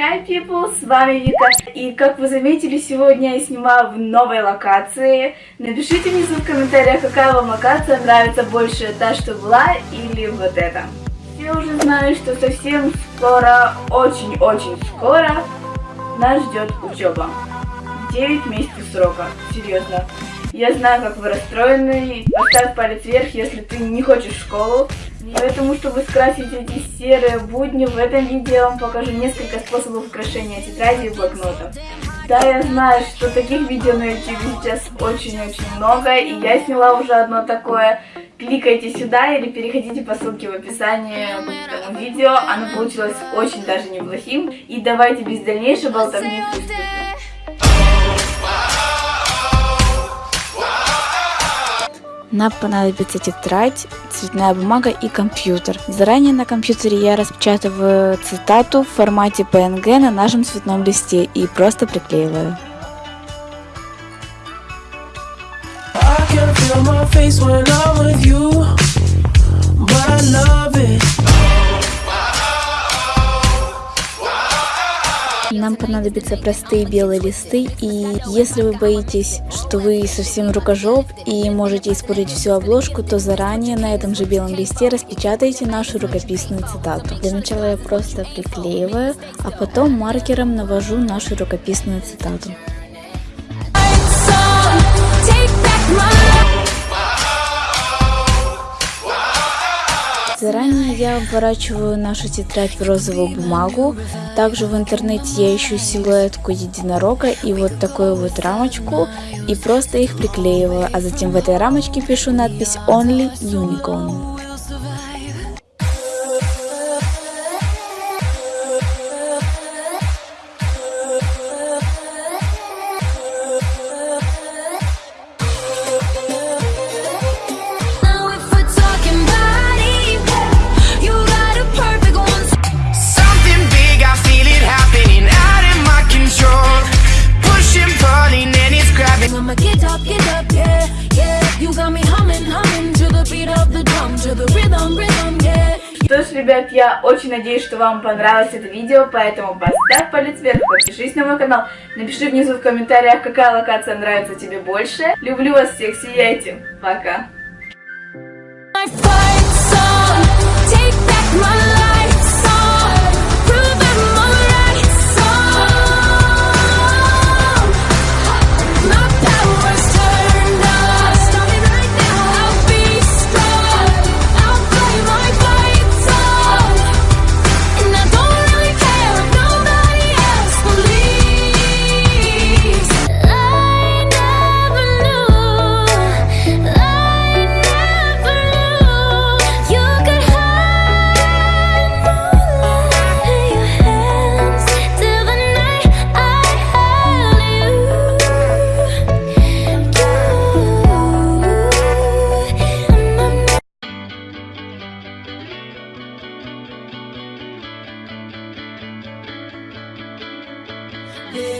Hi people, с вами Вика, и как вы заметили, сегодня я снимаю в новой локации. Напишите внизу в комментариях, какая вам локация нравится больше, та, что была, или вот эта. Все уже знают, что совсем скоро, очень-очень скоро, нас ждет учеба. 9 месяцев срока, серьезно. Я знаю, как вы расстроены. Поставь палец вверх, если ты не хочешь в школу. Поэтому, чтобы скрасить эти серые будни, в этом видео я вам покажу несколько способов украшения тетради и блокнотов. Да, я знаю, что таких видео на YouTube сейчас очень-очень много, и я сняла уже одно такое. Кликайте сюда или переходите по ссылке в описании к этому видео. Оно получилось очень даже неплохим. И давайте без дальнейшей болтовни приступим. Нам понадобится тетрадь, цветная бумага и компьютер. Заранее на компьютере я распечатываю цитату в формате PNG на нашем цветном листе и просто приклеиваю. I can feel my face when I'm with you, понадобятся простые белые листы, и если вы боитесь, что вы совсем рукожоп и можете испортить всю обложку, то заранее на этом же белом листе распечатайте нашу рукописную цитату. Для начала я просто приклеиваю, а потом маркером навожу нашу рукописную цитату. Заранее я обворачиваю нашу тетрадь в розовую бумагу. Также в интернете я ищу силуэтку единорога и вот такую вот рамочку и просто их приклеиваю, а затем в этой рамочке пишу надпись Only Unicorn. Ребят, я очень надеюсь, что вам понравилось это видео, поэтому поставь палец вверх, подпишись на мой канал, напиши внизу в комментариях, какая локация нравится тебе больше. Люблю вас всех, сияйте, пока! Yeah.